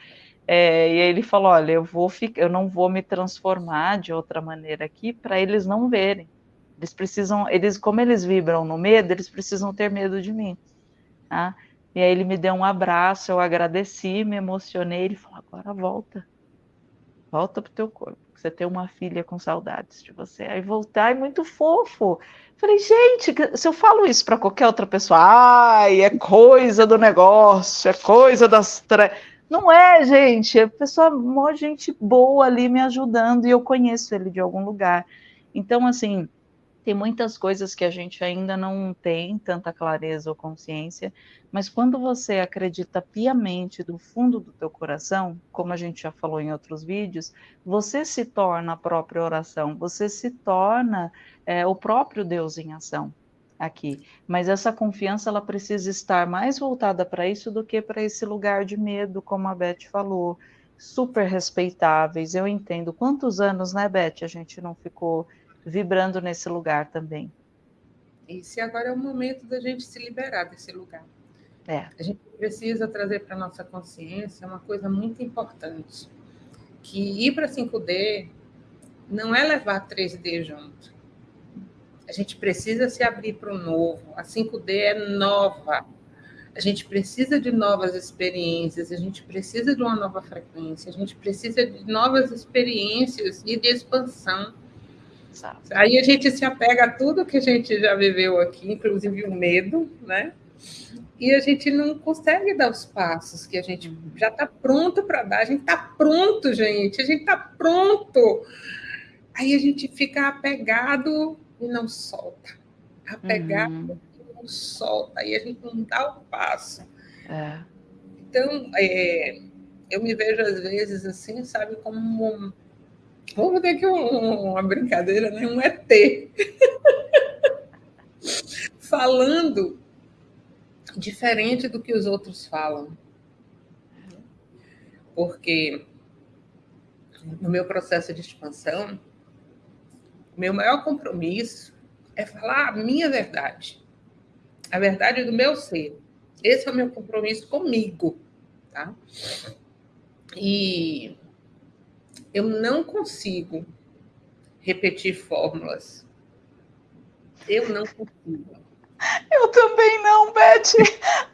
É, e aí ele falou: olha, eu vou eu não vou me transformar de outra maneira aqui para eles não verem. Eles precisam, eles, como eles vibram no medo, eles precisam ter medo de mim. Tá? E aí ele me deu um abraço, eu agradeci, me emocionei. Ele falou: agora volta, volta pro teu corpo você tem uma filha com saudades de você. Aí voltar é muito fofo. Falei, gente, se eu falo isso para qualquer outra pessoa, ai, é coisa do negócio, é coisa das. Não é, gente. A pessoa, uma gente boa ali me ajudando e eu conheço ele de algum lugar. Então, assim, tem muitas coisas que a gente ainda não tem tanta clareza ou consciência, mas quando você acredita piamente do fundo do teu coração, como a gente já falou em outros vídeos, você se torna a própria oração, você se torna é, o próprio Deus em ação aqui. Mas essa confiança ela precisa estar mais voltada para isso do que para esse lugar de medo, como a Beth falou. Super respeitáveis, eu entendo. Quantos anos, né, Beth, a gente não ficou vibrando nesse lugar também. Isso, e agora é o momento da gente se liberar desse lugar. É. A gente precisa trazer para a nossa consciência uma coisa muito importante, que ir para 5D não é levar 3D junto. A gente precisa se abrir para o novo. A 5D é nova. A gente precisa de novas experiências, a gente precisa de uma nova frequência, a gente precisa de novas experiências e de expansão. Exato. Aí a gente se apega a tudo que a gente já viveu aqui, inclusive o medo, né? E a gente não consegue dar os passos que a gente já está pronto para dar. A gente está pronto, gente. A gente está pronto. Aí a gente fica apegado e não solta. Apegado uhum. e não solta. Aí a gente não dá o passo. É. Então, é, eu me vejo às vezes assim, sabe, como um Vamos ter aqui um, uma brincadeira, né? Um ET. Falando diferente do que os outros falam. Porque no meu processo de expansão, meu maior compromisso é falar a minha verdade. A verdade do meu ser. Esse é o meu compromisso comigo, tá? E eu não consigo repetir fórmulas. Eu não consigo. Eu também não, Beth.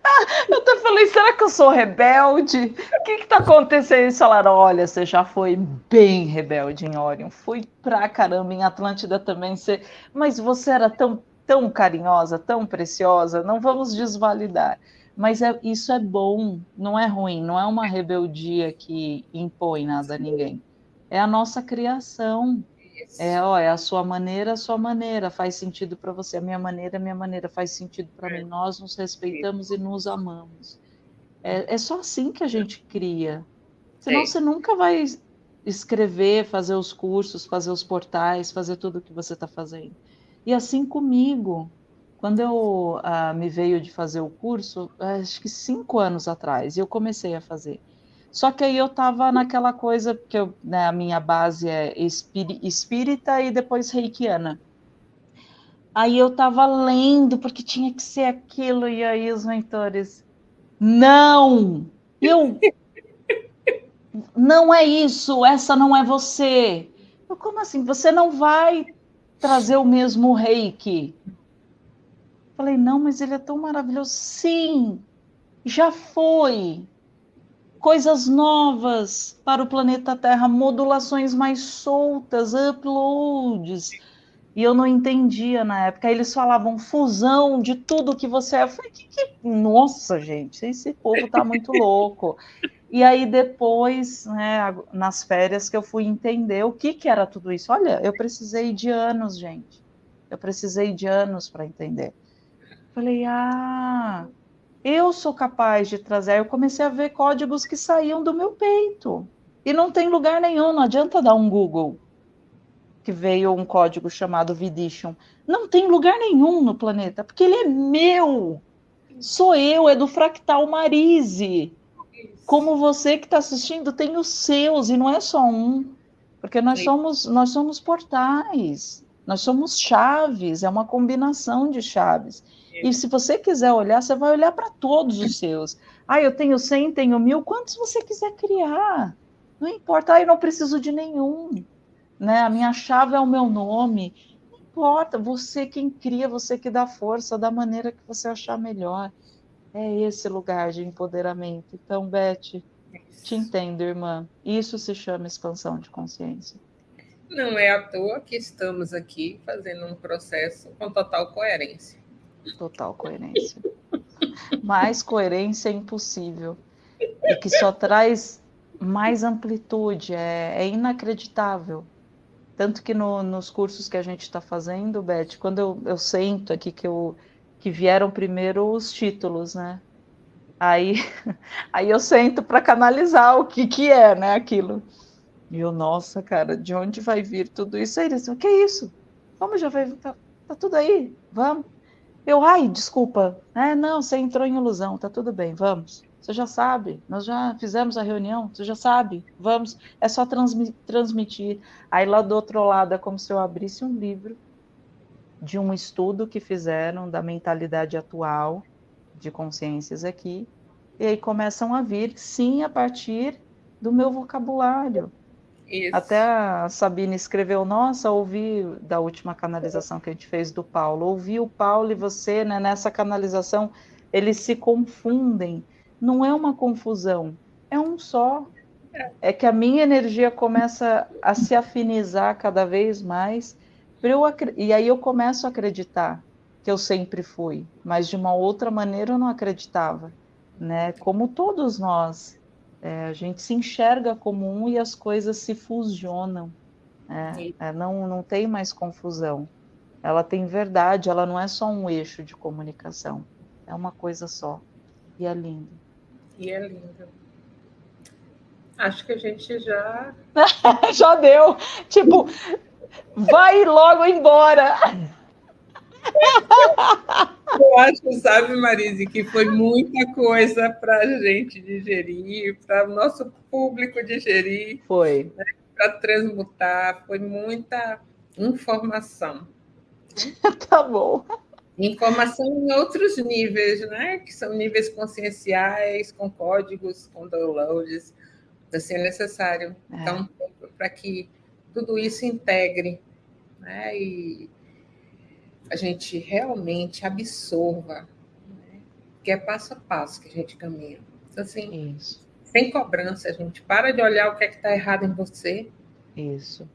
Ah, eu até falei, será que eu sou rebelde? O que está acontecendo? Eles falaram, olha, você já foi bem rebelde em Orion. Fui pra caramba em Atlântida também. Você... Mas você era tão, tão carinhosa, tão preciosa. Não vamos desvalidar. Mas é, isso é bom, não é ruim. Não é uma rebeldia que impõe nada a ninguém é a nossa criação. É, ó, é a sua maneira, a sua maneira, faz sentido para você, a minha maneira, a minha maneira, faz sentido para mim. Nós nos respeitamos e nos amamos. É, é só assim que a gente cria. Senão você nunca vai escrever, fazer os cursos, fazer os portais, fazer tudo o que você está fazendo. E assim comigo. Quando eu uh, me veio de fazer o curso, acho que cinco anos atrás, eu comecei a fazer. Só que aí eu estava naquela coisa, porque eu, né, a minha base é espírita e depois reikiana. Aí eu estava lendo, porque tinha que ser aquilo, e aí os mentores, não! Eu. Não é isso, essa não é você. Eu, como assim? Você não vai trazer o mesmo reiki? Falei, não, mas ele é tão maravilhoso. Sim, já foi coisas novas para o planeta Terra, modulações mais soltas, uploads. E eu não entendia na época. Eles falavam fusão de tudo que você é. Eu falei, que, que... nossa, gente, esse povo tá muito louco. E aí depois, né, nas férias, que eu fui entender o que, que era tudo isso. Olha, eu precisei de anos, gente. Eu precisei de anos para entender. Falei, ah, eu sou capaz de trazer. Eu comecei a ver códigos que saíam do meu peito. E não tem lugar nenhum, não adianta dar um Google que veio um código chamado Vidition. Não tem lugar nenhum no planeta, porque ele é meu. Sou eu, é do Fractal Marise. Como você que está assistindo tem os seus e não é só um, porque nós Sim. somos nós somos portais, nós somos chaves, é uma combinação de chaves. E se você quiser olhar, você vai olhar para todos os seus. Ah, eu tenho 100, tenho mil, quantos você quiser criar. Não importa, ah, eu não preciso de nenhum. Né? A minha chave é o meu nome. Não importa, você quem cria, você que dá força da maneira que você achar melhor. É esse lugar de empoderamento. Então, Beth, te entendo, irmã. Isso se chama expansão de consciência. Não é à toa que estamos aqui fazendo um processo com total coerência. Total coerência. Mais coerência é impossível. E que só traz mais amplitude, é, é inacreditável. Tanto que no, nos cursos que a gente está fazendo, Beth, quando eu, eu sento aqui, que, eu, que vieram primeiro os títulos, né? Aí, aí eu sento para canalizar o que, que é, né, aquilo. E eu, nossa, cara, de onde vai vir tudo isso? Aí eles, o que é isso? Como já vai, tá, tá tudo aí, vamos. Eu, ai, desculpa, é, não, você entrou em ilusão, tá tudo bem, vamos. Você já sabe, nós já fizemos a reunião, você já sabe, vamos, é só transmitir. Aí lá do outro lado é como se eu abrisse um livro de um estudo que fizeram da mentalidade atual de consciências aqui, e aí começam a vir, sim, a partir do meu vocabulário. Isso. Até a Sabine escreveu, nossa, ouvi da última canalização que a gente fez do Paulo, ouvi o Paulo e você, né, nessa canalização, eles se confundem não é uma confusão, é um só. É que a minha energia começa a se afinizar cada vez mais, eu, e aí eu começo a acreditar que eu sempre fui, mas de uma outra maneira eu não acreditava, né? Como todos nós, é, a gente se enxerga como um e as coisas se fusionam, né? é, não, não tem mais confusão. Ela tem verdade, ela não é só um eixo de comunicação, é uma coisa só e é lindo. E é lindo. Acho que a gente já. já deu. Tipo, vai logo embora. Eu acho, sabe, Marise, que foi muita coisa para a gente digerir, para o nosso público digerir. Foi. Né, para transmutar, foi muita informação. tá bom. Informação em outros níveis, né? que são níveis conscienciais, com códigos, com downloads, assim é necessário. É. Então, para que tudo isso integre né? e a gente realmente absorva, né? que é passo a passo que a gente caminha. Então, assim, isso. sem cobrança, a gente para de olhar o que é que está errado em você. Isso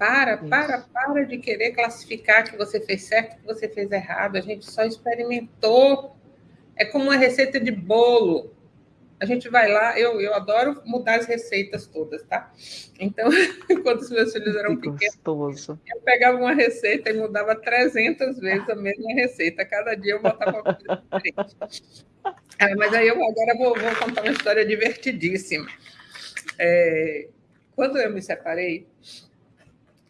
para, para, para de querer classificar que você fez certo, que você fez errado. A gente só experimentou. É como uma receita de bolo. A gente vai lá, eu, eu adoro mudar as receitas todas, tá? Então, quando os meus filhos eram que pequenos, gostoso. eu pegava uma receita e mudava 300 vezes a mesma receita. Cada dia eu botava uma coisa diferente. Ah, mas aí eu agora vou, vou contar uma história divertidíssima. É, quando eu me separei,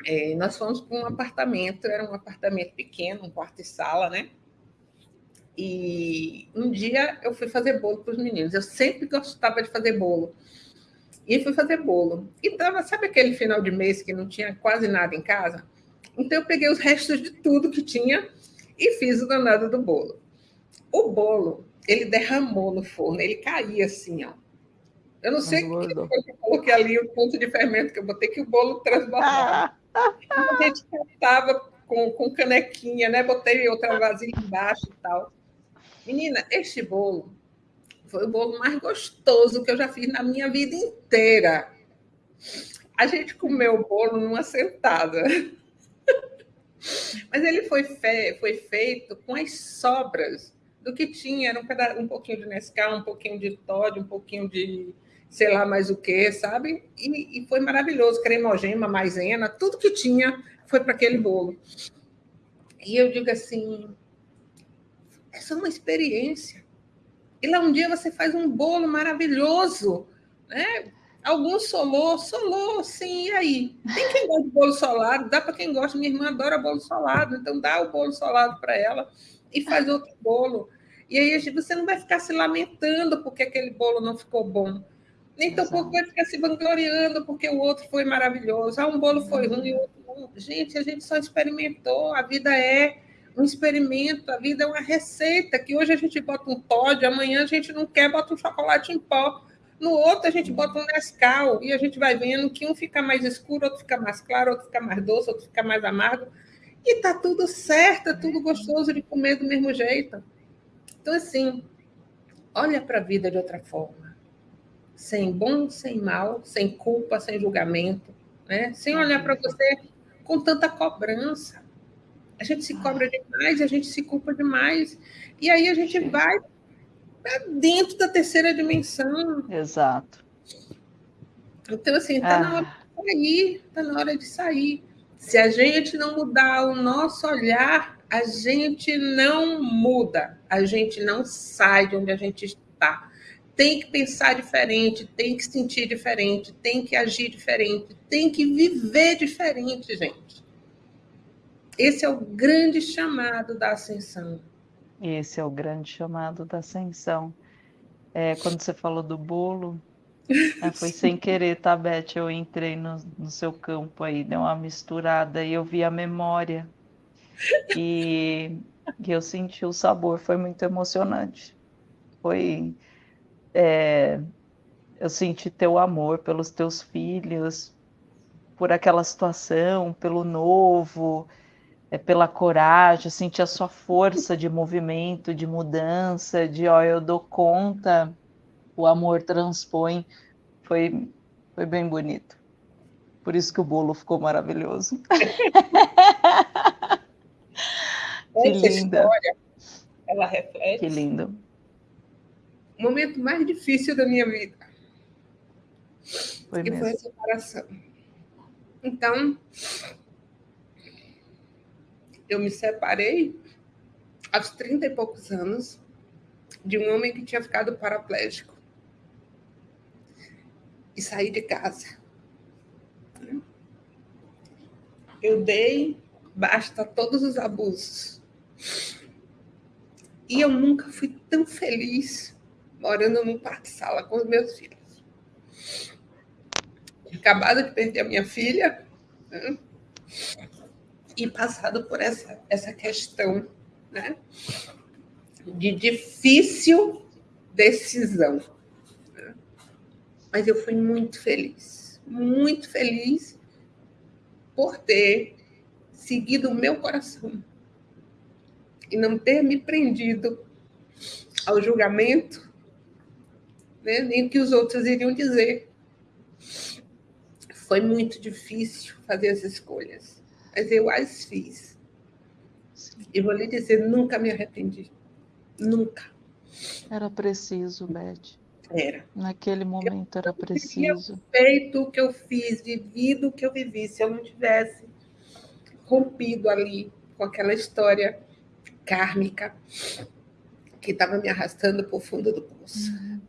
é, nós fomos para um apartamento, era um apartamento pequeno, um quarto e sala, né? E um dia eu fui fazer bolo para os meninos. Eu sempre gostava de fazer bolo. E fui fazer bolo. E tava, sabe aquele final de mês que não tinha quase nada em casa? Então eu peguei os restos de tudo que tinha e fiz o danado do bolo. O bolo, ele derramou no forno, ele caía assim, ó. Eu não sei o que foi que eu coloquei ali, o ponto de fermento que eu botei, que o bolo transbordava. A gente cantava com, com canequinha, né? Botei outra vasilha embaixo e tal. Menina, este bolo foi o bolo mais gostoso que eu já fiz na minha vida inteira. A gente comeu o bolo numa sentada. Mas ele foi, fe... foi feito com as sobras do que tinha. Era um, um pouquinho de Nescau, um pouquinho de Todd, um pouquinho de sei lá mais o que, sabe? E, e foi maravilhoso, cremogema, maisena, tudo que tinha foi para aquele bolo. E eu digo assim, essa é uma experiência. E lá um dia você faz um bolo maravilhoso, né? Alguns solou, solou, sim, e aí? Tem quem gosta de bolo solado, dá para quem gosta. Minha irmã adora bolo solado, então dá o bolo solado para ela e faz outro bolo. E aí você não vai ficar se lamentando porque aquele bolo não ficou bom. Nem tampouco vai ficar se vangloriando porque o outro foi maravilhoso. Ah, um bolo foi ruim, o outro não. Gente, a gente só experimentou. A vida é um experimento, a vida é uma receita que hoje a gente bota um Todd, amanhã a gente não quer, bota um chocolate em pó. No outro a gente bota um Nescau e a gente vai vendo que um fica mais escuro, outro fica mais claro, outro fica mais doce, outro fica mais amargo. E tá tudo certo, é tudo gostoso de comer do mesmo jeito. Então, assim, olha para a vida de outra forma sem bom, sem mal, sem culpa, sem julgamento, né? sem olhar para você com tanta cobrança. A gente se cobra demais, a gente se culpa demais, e aí a gente vai dentro da terceira dimensão. Exato. Então, assim, está ah. na hora de sair, está na hora de sair. Se a gente não mudar o nosso olhar, a gente não muda, a gente não sai de onde a gente está. Tem que pensar diferente, tem que sentir diferente, tem que agir diferente, tem que viver diferente, gente. Esse é o grande chamado da ascensão. Esse é o grande chamado da ascensão. É, quando você falou do bolo, é, foi sem querer, tá, Beth? Eu entrei no, no seu campo aí, deu uma misturada e eu vi a memória. E, e eu senti o sabor, foi muito emocionante. Foi. É, eu senti teu amor pelos teus filhos, por aquela situação, pelo novo, é, pela coragem, senti a sua força de movimento, de mudança, de ó, eu dou conta, o amor transpõe. Foi, foi bem bonito. Por isso que o bolo ficou maravilhoso. que linda. História, ela reflete. Que lindo. O momento mais difícil da minha vida. Foi que mesmo. foi a separação. Então, eu me separei aos 30 e poucos anos de um homem que tinha ficado paraplégico e saí de casa. Eu dei basta todos os abusos. E eu nunca fui tão feliz morando num quarto-sala com os meus filhos. Acabado de perder a minha filha, né? E passado por essa, essa questão né, de difícil decisão. Né? Mas eu fui muito feliz, muito feliz por ter seguido o meu coração e não ter me prendido ao julgamento, né, nem o que os outros iriam dizer. Foi muito difícil fazer as escolhas mas eu as fiz. E vou lhe dizer, nunca me arrependi. Nunca. Era preciso, Beth. Era. Naquele momento eu era preciso. feito o que eu fiz, vivido o que eu vivi. Se eu não tivesse rompido ali com aquela história kármica que estava me arrastando para o fundo do poço. Uhum.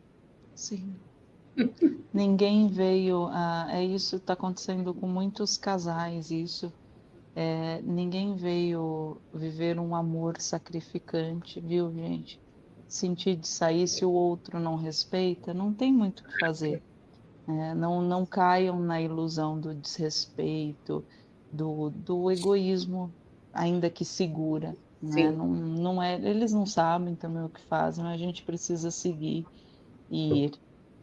Sim. Ninguém veio a. É isso está acontecendo com muitos casais, isso. É, ninguém veio viver um amor sacrificante, viu, gente? Sentir de sair se o outro não respeita, não tem muito o que fazer. É, não, não caiam na ilusão do desrespeito, do, do egoísmo, ainda que segura. Né? Não, não é, eles não sabem também o que fazem, mas a gente precisa seguir e ir.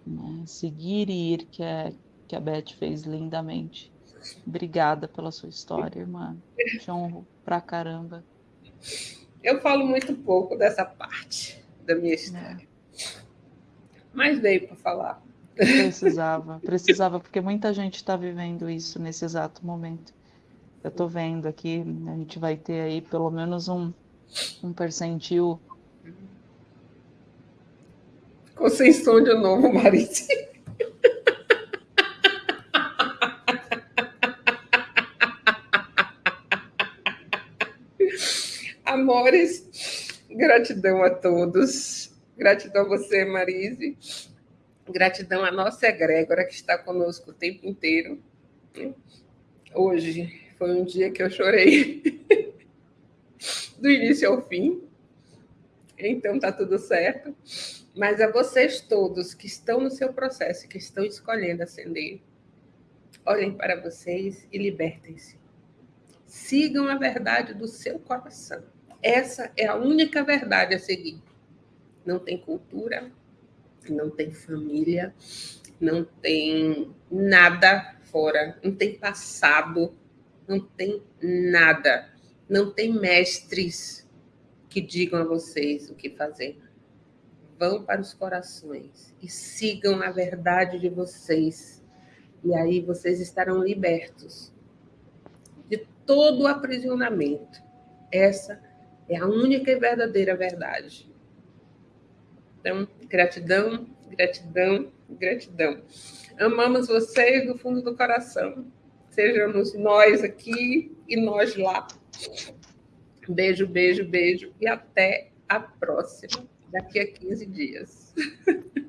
Né? Seguir e ir, que, é, que a Beth fez lindamente. Obrigada pela sua história, irmã. Te honro pra caramba. Eu falo muito pouco dessa parte da minha história. É. Mas veio para falar. Precisava, precisava, porque muita gente está vivendo isso nesse exato momento. Eu estou vendo aqui, a gente vai ter aí pelo menos um, um percentil. Ficou sem som de novo, Marice. Amores, gratidão a todos. Gratidão a você, Marise. Gratidão à nossa egrégora que está conosco o tempo inteiro. Hoje foi um dia que eu chorei do início ao fim. Então tá tudo certo. Mas a vocês todos que estão no seu processo, que estão escolhendo ascender, olhem para vocês e libertem-se. Sigam a verdade do seu coração. Essa é a única verdade a seguir. Não tem cultura, não tem família, não tem nada fora, não tem passado, não tem nada. Não tem mestres que digam a vocês o que fazer. Vão para os corações e sigam a verdade de vocês. E aí vocês estarão libertos de todo o aprisionamento. Essa é a única e verdadeira verdade. Então, gratidão, gratidão, Gratidão. Amamos vocês do fundo do coração. Sejamos nós aqui e nós lá. Beijo, beijo, beijo e até a próxima, daqui a 15 dias.